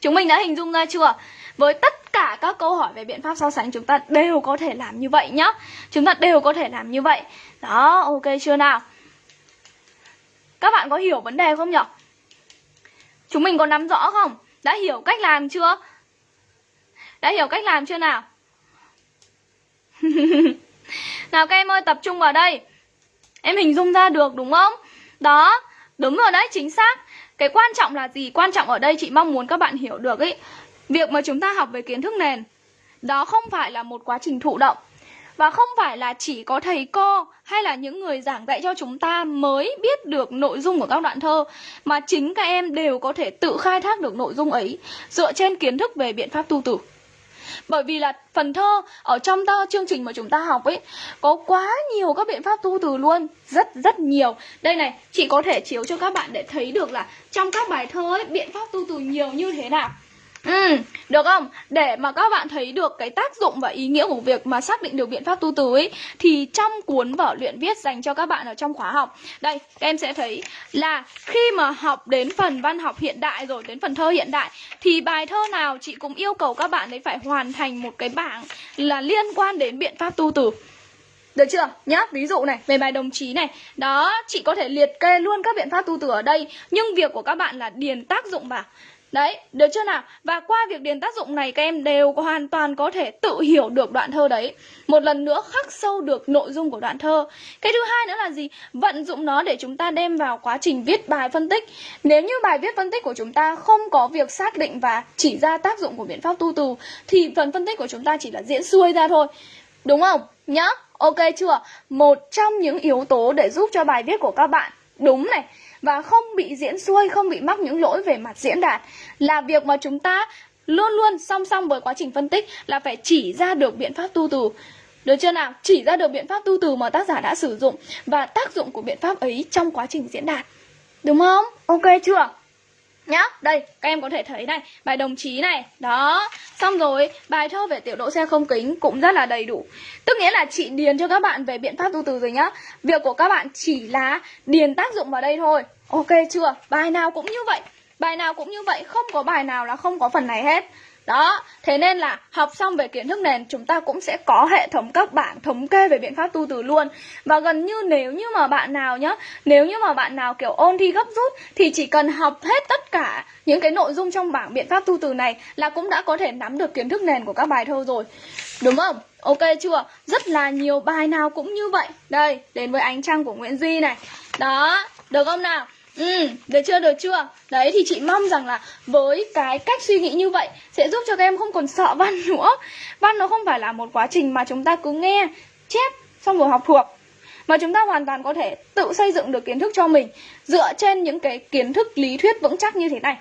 Speaker 2: Chúng mình đã hình dung ra chưa? Với tất cả các câu hỏi về biện pháp so sánh chúng ta đều có thể làm như vậy nhá Chúng ta đều có thể làm như vậy Đó, ok chưa nào? Các bạn có hiểu vấn đề không nhỉ? Chúng mình có nắm rõ không? Đã hiểu cách làm chưa? Đã hiểu cách làm chưa nào? <laughs> nào các em ơi tập trung vào đây Em hình dung ra được đúng không? Đó, đúng rồi đấy, chính xác Cái quan trọng là gì? Quan trọng ở đây chị mong muốn các bạn hiểu được ấy Việc mà chúng ta học về kiến thức nền, Đó không phải là một quá trình thụ động. Và không phải là chỉ có thầy cô hay là những người giảng dạy cho chúng ta mới biết được nội dung của các đoạn thơ, Mà chính các em đều có thể tự khai thác được nội dung ấy Dựa trên kiến thức về biện pháp tu tử bởi vì là phần thơ ở trong ta chương trình mà chúng ta học ấy, có quá nhiều các biện pháp tu từ luôn, rất rất nhiều. Đây này, chị có thể chiếu cho các bạn để thấy được là trong các bài thơ ấy, biện pháp tu từ nhiều như thế nào. Ừ, được không? Để mà các bạn thấy được cái tác dụng và ý nghĩa của việc mà xác định được biện pháp tu từ ấy Thì trong cuốn vở luyện viết dành cho các bạn ở trong khóa học Đây, các em sẽ thấy là khi mà học đến phần văn học hiện đại rồi, đến phần thơ hiện đại Thì bài thơ nào chị cũng yêu cầu các bạn ấy phải hoàn thành một cái bảng là liên quan đến biện pháp tu từ được chưa? Nhá, ví dụ này, về bài đồng chí này Đó, chị có thể liệt kê luôn các biện pháp tu từ ở đây Nhưng việc của các bạn là điền tác dụng vào Đấy, được chưa nào? Và qua việc điền tác dụng này các em đều hoàn toàn có thể tự hiểu được đoạn thơ đấy Một lần nữa khắc sâu được nội dung của đoạn thơ Cái thứ hai nữa là gì? Vận dụng nó để chúng ta đem vào quá trình viết bài phân tích Nếu như bài viết phân tích của chúng ta không có việc xác định và chỉ ra tác dụng của biện pháp tu từ Thì phần phân tích của chúng ta chỉ là diễn xuôi ra thôi Đúng không? Nhá, ok chưa? Một trong những yếu tố để giúp cho bài viết của các bạn đúng này và không bị diễn xuôi, không bị mắc những lỗi về mặt diễn đạt là việc mà chúng ta luôn luôn song song với quá trình phân tích là phải chỉ ra được biện pháp tu từ được chưa nào? Chỉ ra được biện pháp tu từ mà tác giả đã sử dụng và tác dụng của biện pháp ấy trong quá trình diễn đạt. Đúng không? Ok chưa? Nhá, đây, các em có thể thấy này, bài đồng chí này, đó. Xong rồi, bài thơ về tiểu độ xe không kính cũng rất là đầy đủ. Tức nghĩa là chị điền cho các bạn về biện pháp tu từ rồi nhá. Việc của các bạn chỉ là điền tác dụng vào đây thôi. Ok chưa? Bài nào cũng như vậy. Bài nào cũng như vậy, không có bài nào là không có phần này hết đó, thế nên là học xong về kiến thức nền chúng ta cũng sẽ có hệ thống các bảng thống kê về biện pháp tu từ luôn Và gần như nếu như mà bạn nào nhá Nếu như mà bạn nào kiểu ôn thi gấp rút Thì chỉ cần học hết tất cả những cái nội dung trong bảng biện pháp tu từ này Là cũng đã có thể nắm được kiến thức nền của các bài thơ rồi Đúng không? Ok chưa? Rất là nhiều bài nào cũng như vậy Đây, đến với ánh trăng của Nguyễn Duy này Đó, được không nào? Ừ, được chưa, được chưa? Đấy thì chị mong rằng là với cái cách suy nghĩ như vậy sẽ giúp cho các em không còn sợ văn <laughs> nữa. Văn nó không phải là một quá trình mà chúng ta cứ nghe, chép, xong rồi học thuộc. Mà chúng ta hoàn toàn có thể tự xây dựng được kiến thức cho mình Dựa trên những cái kiến thức lý thuyết vững chắc như thế này.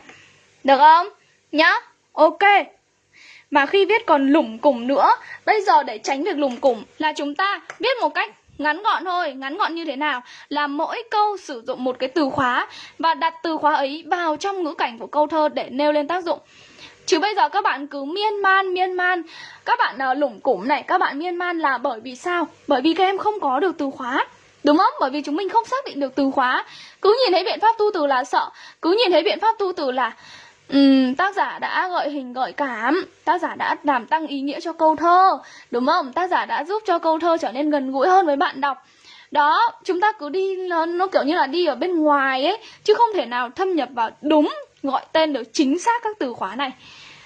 Speaker 2: Được không? Nhá, ok. Mà khi viết còn lủng củng nữa Bây giờ để tránh việc lủng củng là chúng ta viết một cách Ngắn gọn thôi, ngắn gọn như thế nào? Là mỗi câu sử dụng một cái từ khóa và đặt từ khóa ấy vào trong ngữ cảnh của câu thơ để nêu lên tác dụng. Chứ bây giờ các bạn cứ miên man, miên man Các bạn uh, lủng củng này, các bạn miên man là bởi vì sao? Bởi vì các em không có được từ khóa Đúng không? Bởi vì chúng mình không xác định được từ khóa Cứ nhìn thấy biện pháp tu từ là sợ Cứ nhìn thấy biện pháp tu từ là Ừ, tác giả đã gợi hình gợi cảm. Tác giả đã làm tăng ý nghĩa cho câu thơ Đúng không? Tác giả đã giúp cho câu thơ trở nên gần gũi hơn với bạn đọc. Đó, chúng ta cứ đi nó, nó kiểu như là đi ở bên ngoài ấy Chứ không thể nào thâm nhập vào đúng gọi tên được chính xác các từ khóa này.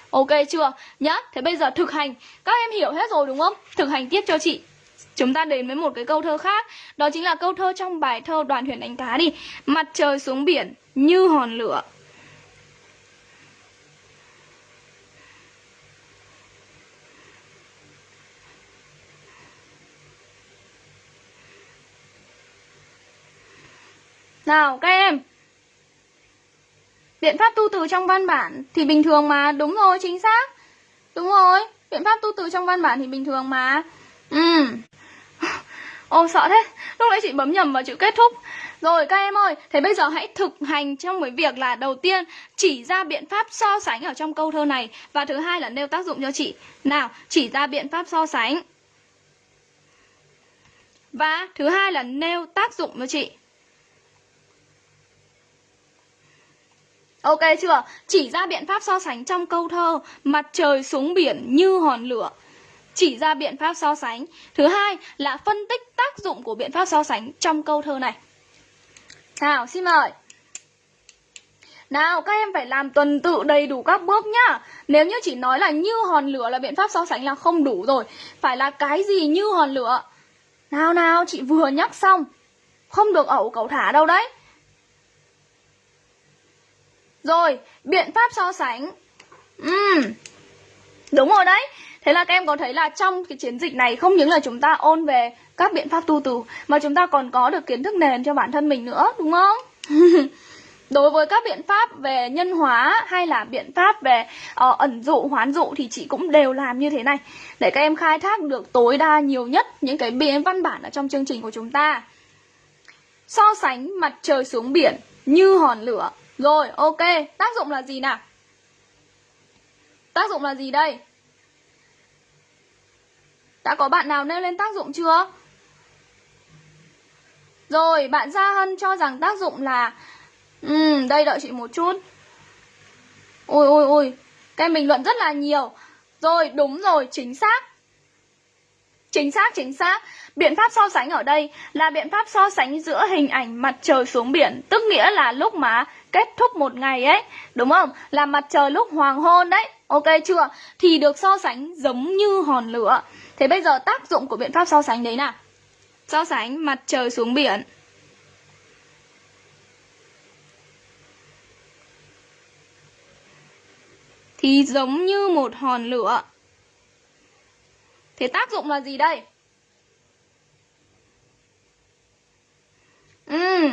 Speaker 2: Ok chưa? Nhá, thế bây giờ thực hành. Các em hiểu hết rồi đúng không? Thực hành tiếp cho chị. Chúng ta đến với một cái câu thơ khác. Đó chính là câu thơ trong bài thơ đoàn thuyền đánh cá đi. Mặt trời xuống biển như hòn lửa. Nào, các em. Biện pháp tu từ trong văn bản Thì bình thường mà. Đúng rồi, chính xác. Đúng rồi, Biện pháp tu từ trong văn bản thì bình thường mà. Ừ. <laughs> Ô, sợ thế. Lúc nãy chị bấm nhầm vào chữ kết thúc. Rồi, các em ơi, Thế bây giờ hãy thực hành trong cái việc là Đầu tiên, chỉ ra biện pháp so sánh ở trong câu thơ này. Và thứ hai là nêu tác dụng cho chị. Nào, chỉ ra biện pháp so sánh. Và thứ hai là nêu tác dụng cho chị. Ok chưa? Chỉ ra biện pháp so sánh trong câu thơ Mặt trời xuống biển như hòn lửa. Chỉ ra biện pháp so sánh. Thứ hai là phân tích tác dụng của biện pháp so sánh trong câu thơ này. Nào, xin mời. Nào, các em phải làm tuần tự đầy đủ các bước nhá. Nếu như chỉ nói là như hòn lửa là biện pháp so sánh là không đủ rồi. Phải là cái gì như hòn lửa? Nào nào, chị vừa nhắc xong. Không được ẩu cậu thả đâu đấy rồi, biện pháp so sánh. Uhm, Đúng rồi đấy. Thế là các em có thấy là trong cái chiến dịch này Không những là chúng ta ôn về các biện pháp tu từ Mà chúng ta còn có được kiến thức nền cho bản thân mình nữa Đúng không? <laughs> Đối với các biện pháp về nhân hóa hay là biện pháp về uh, ẩn dụ, hoán dụ thì chị cũng đều làm như thế này. Để các em khai thác được tối đa nhiều nhất những cái biện văn bản ở trong chương trình của chúng ta. So sánh mặt trời xuống biển như hòn lửa rồi, ok. Tác dụng là gì nào? Tác dụng là gì đây? Đã có bạn nào nêu lên tác dụng chưa? Rồi, bạn Gia Hân cho rằng tác dụng là Ừ, đây đợi chị một chút Ôi ôi ôi Các em bình luận rất là nhiều Rồi, đúng rồi, chính xác Chính xác, chính xác. Biện pháp so sánh ở đây là biện pháp so sánh giữa hình ảnh mặt trời xuống biển Tức nghĩa là lúc mà kết thúc một ngày ấy Đúng không? Là mặt trời lúc hoàng hôn đấy. Ok chưa? Thì được so sánh giống như hòn lửa. Thế bây giờ tác dụng của biện pháp so sánh đấy nào? So sánh mặt trời xuống biển. Thì giống như một hòn lửa. Thế tác dụng là gì đây? Ừ,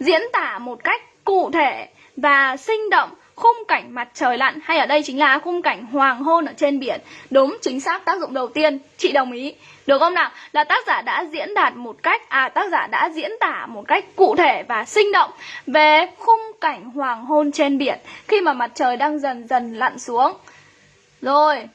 Speaker 2: diễn tả một cách cụ thể và sinh động khung cảnh mặt trời lặn hay ở đây chính là khung cảnh hoàng hôn ở trên biển. Đúng, chính xác tác dụng đầu tiên, chị đồng ý. Được không nào? Là tác giả đã diễn đạt một cách à tác giả đã diễn tả một cách cụ thể và sinh động về khung cảnh hoàng hôn trên biển khi mà mặt trời đang dần dần lặn xuống. Rồi,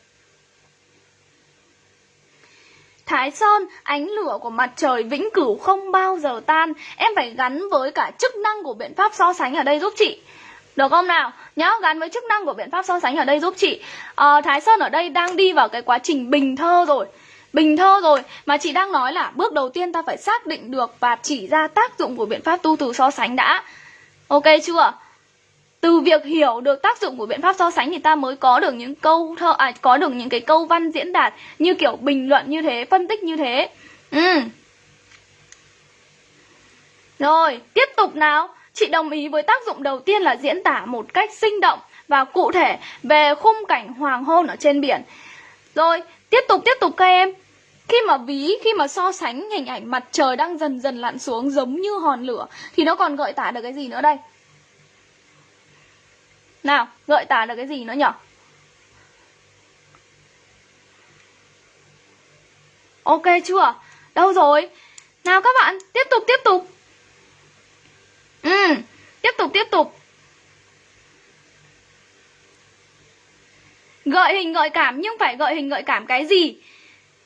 Speaker 2: Thái Sơn, ánh lửa của mặt trời vĩnh cửu không bao giờ tan. Em phải gắn với cả chức năng của biện pháp so sánh ở đây giúp chị. Được không nào? Nhớ gắn với chức năng của biện pháp so sánh ở đây giúp chị. À, Thái Sơn ở đây đang đi vào cái quá trình bình thơ rồi. Bình thơ rồi Mà chị đang nói là bước đầu tiên ta phải xác định được Và chỉ ra tác dụng của biện pháp tu từ so sánh đã. Ok chưa? Từ việc hiểu được tác dụng của biện pháp so sánh thì ta mới có được những câu thơ à có được những cái câu văn diễn đạt như kiểu bình luận như thế, phân tích như thế. Ừ. Rồi, tiếp tục nào. Chị đồng ý với tác dụng đầu tiên là diễn tả một cách sinh động và cụ thể về khung cảnh hoàng hôn ở trên biển. Rồi, tiếp tục tiếp tục các em. Khi mà ví, khi mà so sánh hình ảnh mặt trời đang dần dần lặn xuống giống như hòn lửa thì nó còn gợi tả được cái gì nữa đây? Nào, gợi tả được cái gì nữa nhỉ? Ok chưa? Đâu rồi? Nào các bạn, tiếp tục tiếp tục. Ừ, tiếp tục tiếp tục. Gợi hình gợi cảm nhưng phải gợi hình gợi cảm cái gì?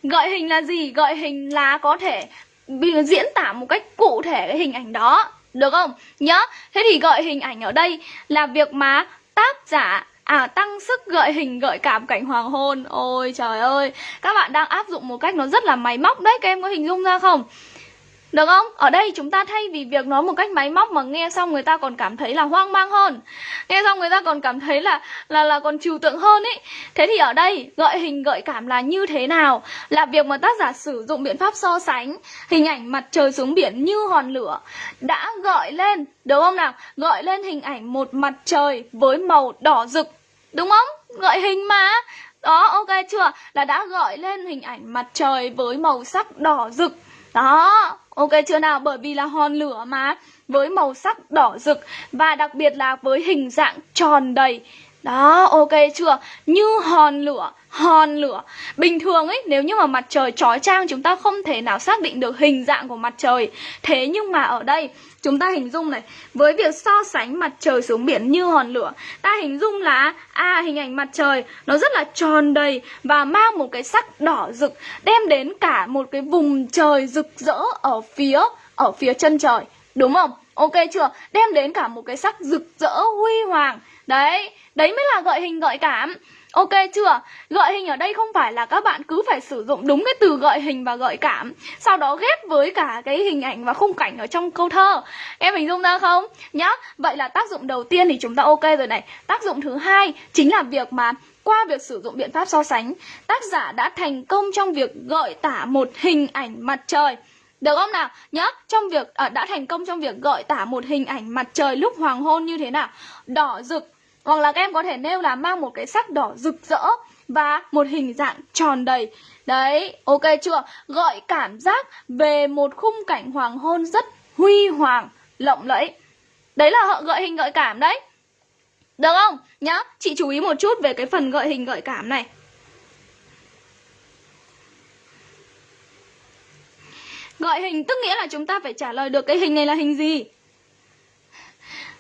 Speaker 2: Gợi hình là gì? Gợi hình là có thể diễn tả một cách cụ thể cái hình ảnh đó được không? Nhớ, thế thì gợi hình ảnh ở đây là việc mà tác giả. À tăng sức gợi hình, gợi cảm cảnh hoàng hôn. Ôi trời ơi, Các bạn đang áp dụng một cách nó rất là máy móc đấy. Các em có hình dung ra không? Được không? Ở đây chúng ta thay vì việc nói một cách máy móc mà nghe xong người ta còn cảm thấy là hoang mang hơn. Nghe xong người ta còn cảm thấy là là là còn trừu tượng hơn ý. Thế thì ở đây gợi hình gợi cảm là như thế nào? Là việc mà tác giả sử dụng biện pháp so sánh hình ảnh mặt trời xuống biển như hòn lửa đã gợi lên, được không nào? Gợi lên hình ảnh một mặt trời với màu đỏ rực. Đúng không? Gợi hình mà. Đó, ok chưa? Là đã gợi lên hình ảnh mặt trời với màu sắc đỏ rực. Đó, ok, chưa nào? Bởi vì là hòn lửa mà, với màu sắc đỏ rực và đặc biệt là với hình dạng tròn đầy. Đó, ok chưa? Như hòn lửa, hòn lửa. Bình thường ấy, nếu như mà mặt trời trói trang chúng ta không thể nào xác định được hình dạng của mặt trời. Thế nhưng mà ở đây Chúng ta hình dung này, với việc so sánh mặt trời xuống biển như hòn lửa, ta hình dung là à hình ảnh mặt trời nó rất là tròn đầy và mang một cái sắc đỏ rực, đem đến cả một cái vùng trời rực rỡ ở phía ở phía chân trời, đúng không? Ok chưa? Đem đến cả một cái sắc rực rỡ huy hoàng. Đấy, đấy mới là gợi hình gợi cảm. Ok chưa? Gợi hình ở đây không phải là các bạn cứ phải sử dụng đúng cái từ gợi hình và gợi cảm Sau đó ghép với cả cái hình ảnh và khung cảnh ở trong câu thơ Em hình dung ra không? Nhá, vậy là tác dụng đầu tiên thì chúng ta ok rồi này Tác dụng thứ hai chính là việc mà qua việc sử dụng biện pháp so sánh Tác giả đã thành công trong việc gợi tả một hình ảnh mặt trời được không nào? Nhớ, trong việc à, đã thành công trong việc gợi tả một hình ảnh mặt trời lúc hoàng hôn như thế nào? Đỏ rực, hoặc là các em có thể nêu là mang một cái sắc đỏ rực rỡ và một hình dạng tròn đầy. Đấy, ok chưa? Gợi cảm giác về một khung cảnh hoàng hôn rất huy hoàng, lộng lẫy. Đấy là họ gợi hình gợi cảm đấy. Được không? Nhá, chị chú ý một chút về cái phần gợi hình gợi cảm này. Gọi hình tức nghĩa là chúng ta phải trả lời được cái hình này là hình gì.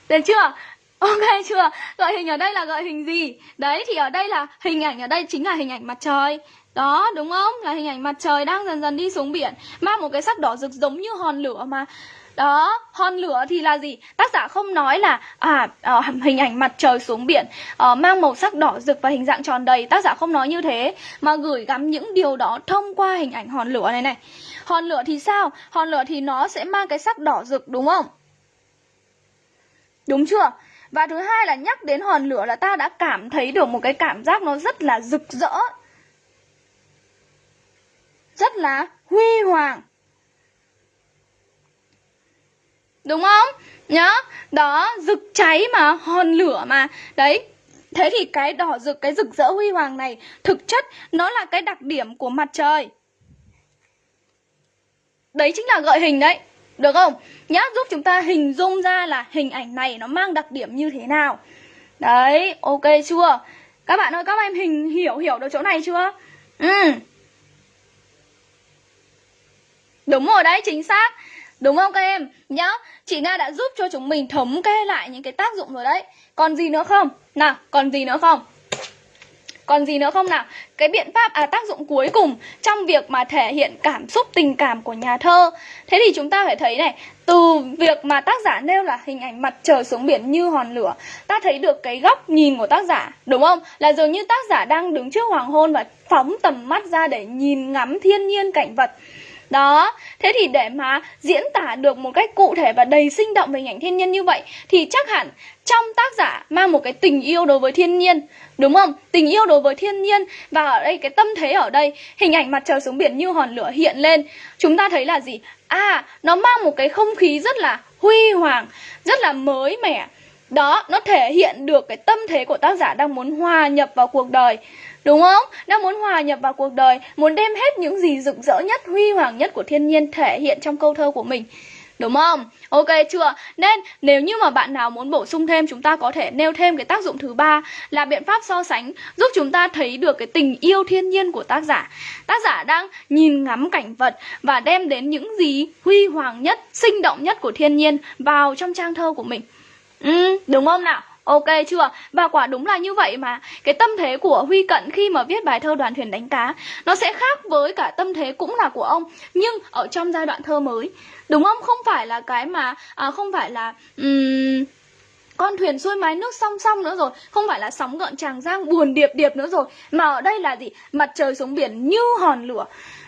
Speaker 2: Được chưa? Ok chưa? gọi hình ở đây là gọi hình gì? Đấy, thì ở đây là hình ảnh ở đây chính là hình ảnh mặt trời Đó, đúng không? Là hình ảnh mặt trời đang dần dần đi xuống biển Mang một cái sắc đỏ rực giống như hòn lửa mà đó, hòn lửa thì là gì? Tác giả không nói là à à hình ảnh mặt trời xuống biển à, mang màu sắc đỏ rực và hình dạng tròn đầy. Tác giả không nói như thế mà gửi gắm những điều đó thông qua hình ảnh hòn lửa này này. Hòn lửa thì sao? Hòn lửa thì nó sẽ mang cái sắc đỏ rực đúng không? Đúng chưa? Và thứ hai là nhắc đến hòn lửa là ta đã cảm thấy được một cái cảm giác nó rất là rực rỡ Rất là huy hoàng Đúng không? Nhá Đó, rực cháy mà, hòn lửa mà Đấy, Thế thì cái đỏ rực, cái rực rỡ huy hoàng này thực chất nó là cái đặc điểm của mặt trời. Đấy chính là gợi hình đấy. Được không? Nhá, giúp chúng ta hình dung ra là hình ảnh này nó mang đặc điểm như thế nào. Đấy, ok chưa? Các bạn ơi, các em hình hiểu hiểu được chỗ này chưa? Ừ. Đúng rồi đấy, chính xác. Đúng không các em? Nhá, chị Nga đã giúp cho chúng mình thống kê lại những cái tác dụng rồi đấy. Còn gì nữa không? Nào, còn gì nữa không? Còn gì nữa không nào? Cái biện pháp à tác dụng cuối cùng trong việc mà thể hiện cảm xúc tình cảm của nhà thơ. Thế thì chúng ta phải thấy này, từ việc mà tác giả nêu là hình ảnh mặt trời xuống biển như hòn lửa, ta thấy được cái góc nhìn của tác giả, đúng không? Là dường như tác giả đang đứng trước hoàng hôn và phóng tầm mắt ra để nhìn ngắm thiên nhiên cảnh vật. Đó, thế thì để mà diễn tả được một cách cụ thể và đầy sinh động về hình ảnh thiên nhiên như vậy thì chắc hẳn trong tác giả mang một cái tình yêu đối với thiên nhiên, đúng không? Tình yêu đối với thiên nhiên và ở đây cái tâm thế ở đây, hình ảnh mặt trời xuống biển như hòn lửa hiện lên, chúng ta thấy là gì? À, nó mang một cái không khí rất là huy hoàng, rất là mới mẻ. Đó, nó thể hiện được cái tâm thế của tác giả đang muốn hòa nhập vào cuộc đời Đúng không? Đang muốn hòa nhập vào cuộc đời Muốn đem hết những gì rực rỡ nhất, huy hoàng nhất của thiên nhiên thể hiện trong câu thơ của mình Đúng không? Ok chưa? Nên nếu như mà bạn nào muốn bổ sung thêm Chúng ta có thể nêu thêm cái tác dụng thứ ba Là biện pháp so sánh Giúp chúng ta thấy được cái tình yêu thiên nhiên của tác giả Tác giả đang nhìn ngắm cảnh vật Và đem đến những gì huy hoàng nhất, sinh động nhất của thiên nhiên Vào trong trang thơ của mình Ừ, đúng không nào? Ok chưa? Và quả đúng là như vậy mà Cái tâm thế của Huy Cận khi mà viết bài thơ đoàn thuyền đánh cá Nó sẽ khác với cả tâm thế cũng là của ông Nhưng ở trong giai đoạn thơ mới Đúng không? Không phải là cái mà à, Không phải là um, con thuyền xuôi mái nước song song nữa rồi Không phải là sóng gợn tràng giang buồn điệp điệp nữa rồi Mà ở đây là gì? Mặt trời xuống biển như hòn lửa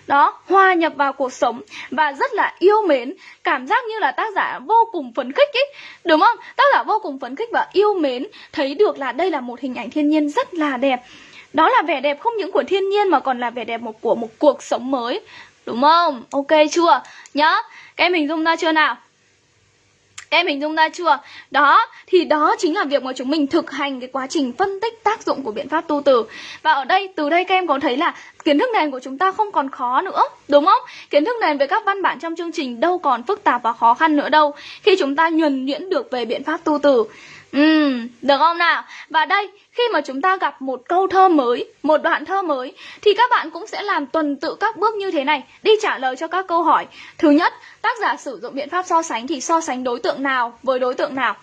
Speaker 2: đó, hòa nhập vào cuộc sống và rất là yêu mến. Cảm giác như là tác giả vô cùng phấn khích ý, đúng không? Tác giả vô cùng phấn khích và yêu mến, thấy được là đây là một hình ảnh thiên nhiên rất là đẹp. Đó là vẻ đẹp không những của thiên nhiên mà còn là vẻ đẹp một, của một cuộc sống mới, đúng không? Ok chưa? Nhá các em hình dung ra chưa nào? Các em hình dung ra chưa? Đó, thì đó chính là việc mà chúng mình thực hành cái quá trình phân tích tác dụng của biện pháp tu từ Và ở đây, từ đây các em có thấy là kiến thức nền của chúng ta không còn khó nữa, đúng không? Kiến thức nền về các văn bản trong chương trình đâu còn phức tạp và khó khăn nữa đâu Khi chúng ta nhuần nhuyễn được về biện pháp tu từ Ừ, được không nào? Và đây, khi mà chúng ta gặp một câu thơ mới, một đoạn thơ mới Thì các bạn cũng sẽ làm tuần tự các bước như thế này. Đi trả lời cho các câu hỏi. Thứ nhất, tác giả sử dụng biện pháp so sánh thì so sánh đối tượng nào với đối tượng nào?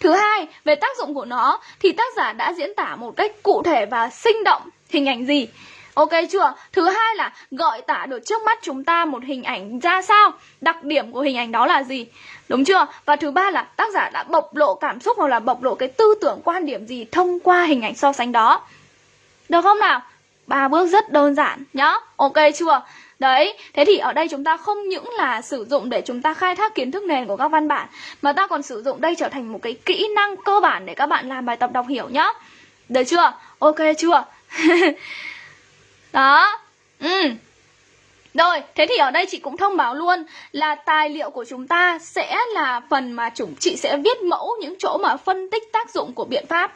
Speaker 2: Thứ hai, về tác dụng của nó thì tác giả đã diễn tả một cách cụ thể và sinh động. Hình ảnh gì? Ok chưa? Thứ hai là gợi tả được trước mắt chúng ta một hình ảnh ra sao Đặc điểm của hình ảnh đó là gì Đúng chưa? Và thứ ba là tác giả đã bộc lộ cảm xúc hoặc là bộc lộ cái tư tưởng quan điểm gì thông qua hình ảnh so sánh đó Được không nào? ba bước rất đơn giản nhá Ok chưa? Đấy, thế thì ở đây chúng ta không những là sử dụng để chúng ta khai thác kiến thức nền của các văn bản Mà ta còn sử dụng đây trở thành một cái kỹ năng cơ bản để các bạn làm bài tập đọc hiểu nhá Được chưa? Ok chưa? <laughs> Đó Ừ rồi, thế thì ở đây chị cũng thông báo luôn là tài liệu của chúng ta sẽ là phần mà chúng chị sẽ viết mẫu những chỗ mà phân tích tác dụng của biện pháp.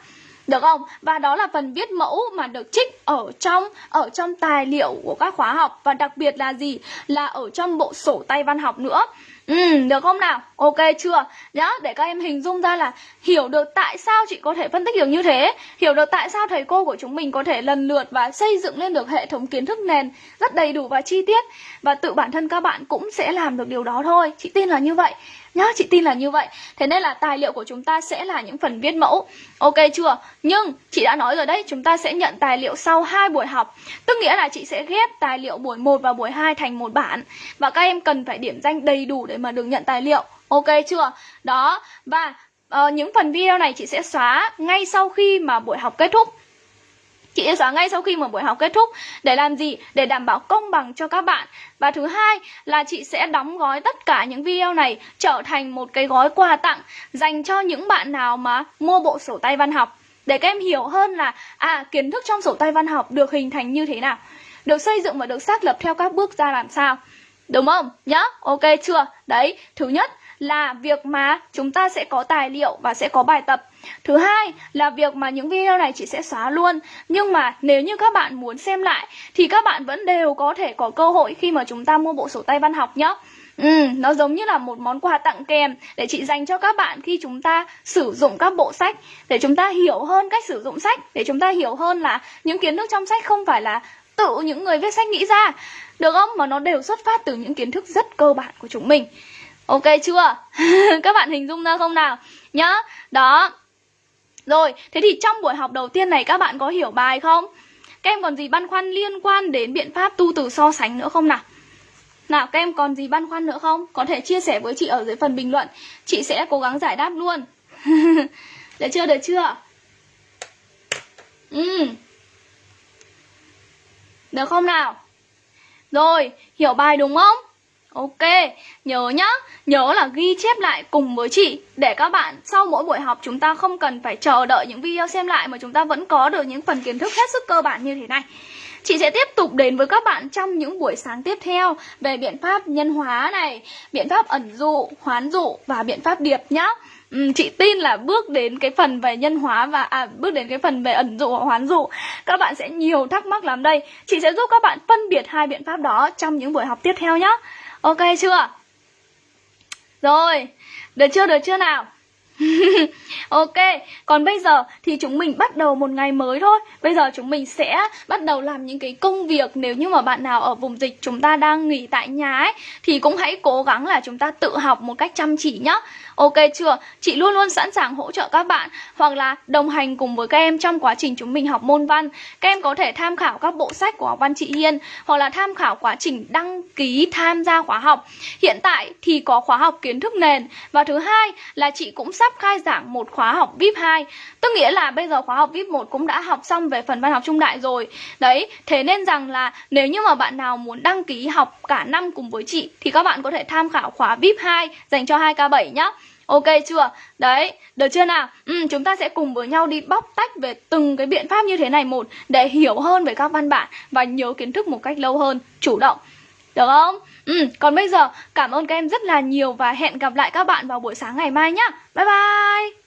Speaker 2: Được không? Và đó là phần viết mẫu mà được trích ở trong ở trong tài liệu của các khóa học và đặc biệt là gì? Là ở trong bộ sổ tay văn học nữa. Ừ, được không nào? Ok chưa? Nhá, để các em hình dung ra là hiểu được tại sao chị có thể phân tích được như thế Hiểu được tại sao thầy cô của chúng mình có thể lần lượt và xây dựng lên được hệ thống kiến thức nền rất đầy đủ và chi tiết Và tự bản thân các bạn cũng sẽ làm được điều đó thôi Chị tin là như vậy Nhá, chị tin là như vậy. Thế nên là tài liệu của chúng ta sẽ là những phần viết mẫu. Ok chưa? Nhưng chị đã nói rồi đấy Chúng ta sẽ nhận tài liệu sau hai buổi học. Tức nghĩa là chị sẽ ghép tài liệu buổi 1 và buổi 2 thành một bản. Và các em cần phải điểm danh đầy đủ để mà được nhận tài liệu. Ok chưa? Đó Và uh, những phần video này chị sẽ xóa ngay sau khi mà buổi học kết thúc. Chị sẽ xóa ngay sau khi mà buổi học kết thúc Để làm gì? Để đảm bảo công bằng cho các bạn Và thứ hai là chị sẽ đóng gói tất cả những video này Trở thành một cái gói quà tặng Dành cho những bạn nào mà mua bộ sổ tay văn học Để các em hiểu hơn là À kiến thức trong sổ tay văn học được hình thành như thế nào Được xây dựng và được xác lập theo các bước ra làm sao Đúng không? Nhá, ok chưa? Đấy, thứ nhất là việc mà chúng ta sẽ có tài liệu và sẽ có bài tập. Thứ hai là việc mà những video này chị sẽ xóa luôn. Nhưng mà nếu như các bạn muốn xem lại Thì các bạn vẫn đều có thể có cơ hội khi mà chúng ta mua bộ sổ tay văn học nhé Ừ, nó giống như là một món quà tặng kèm để chị dành cho các bạn khi chúng ta sử dụng các bộ sách để chúng ta hiểu hơn cách sử dụng sách để chúng ta hiểu hơn là những kiến thức trong sách không phải là tự những người viết sách nghĩ ra. Được không? Mà nó đều xuất phát từ những kiến thức rất cơ bản của chúng mình ok chưa <laughs> các bạn hình dung ra không nào nhá đó rồi thế thì trong buổi học đầu tiên này các bạn có hiểu bài không các em còn gì băn khoăn liên quan đến biện pháp tu từ so sánh nữa không nào nào các em còn gì băn khoăn nữa không? Có thể chia sẻ với chị ở dưới phần bình luận Chị sẽ cố gắng giải đáp luôn <laughs> Được chưa, được chưa? Ừ. Được không nào? Rồi, hiểu bài đúng không? Ok, nhớ nhá, nhớ là ghi chép lại cùng với chị Để các bạn sau mỗi buổi học chúng ta không cần phải chờ đợi những video xem lại Mà chúng ta vẫn có được những phần kiến thức hết sức cơ bản như thế này Chị sẽ tiếp tục đến với các bạn trong những buổi sáng tiếp theo về biện pháp nhân hóa này, biện pháp ẩn dụ, hoán dụ và biện pháp điệp nhá. Ừ, chị tin là bước đến cái phần về nhân hóa và à, bước đến cái phần về ẩn dụ và hoán dụ các bạn sẽ nhiều thắc mắc lắm đây. Chị sẽ giúp các bạn phân biệt hai biện pháp đó trong những buổi học tiếp theo nhá. Ok chưa? Rồi, được chưa được chưa nào? <laughs> ok, còn bây giờ thì chúng mình bắt đầu một ngày mới thôi Bây giờ chúng mình sẽ bắt đầu làm những cái công việc Nếu như mà bạn nào ở vùng dịch chúng ta đang nghỉ tại nhà ấy Thì cũng hãy cố gắng là chúng ta tự học một cách chăm chỉ nhá Ok chưa? Chị luôn luôn sẵn sàng hỗ trợ các bạn Hoặc là đồng hành cùng với các em trong quá trình chúng mình học môn văn Các em có thể tham khảo các bộ sách của học văn chị Hiên Hoặc là tham khảo quá trình đăng ký tham gia khóa học Hiện tại thì có khóa học kiến thức nền Và thứ hai là chị cũng sắp khai giảng một khóa học VIP 2 Tức nghĩa là bây giờ khóa học VIP 1 cũng đã học xong về phần văn học trung đại rồi Đấy, thế nên rằng là nếu như mà bạn nào muốn đăng ký học cả năm cùng với chị Thì các bạn có thể tham khảo khóa VIP 2 dành cho 2K7 nhé. Ok chưa? Đấy, được chưa nào? Ừ, chúng ta sẽ cùng với nhau đi bóc tách về từng cái biện pháp như thế này một Để hiểu hơn về các văn bản và nhớ kiến thức một cách lâu hơn, chủ động Được không? Ừ, còn bây giờ cảm ơn các em rất là nhiều và hẹn gặp lại các bạn vào buổi sáng ngày mai nhá Bye bye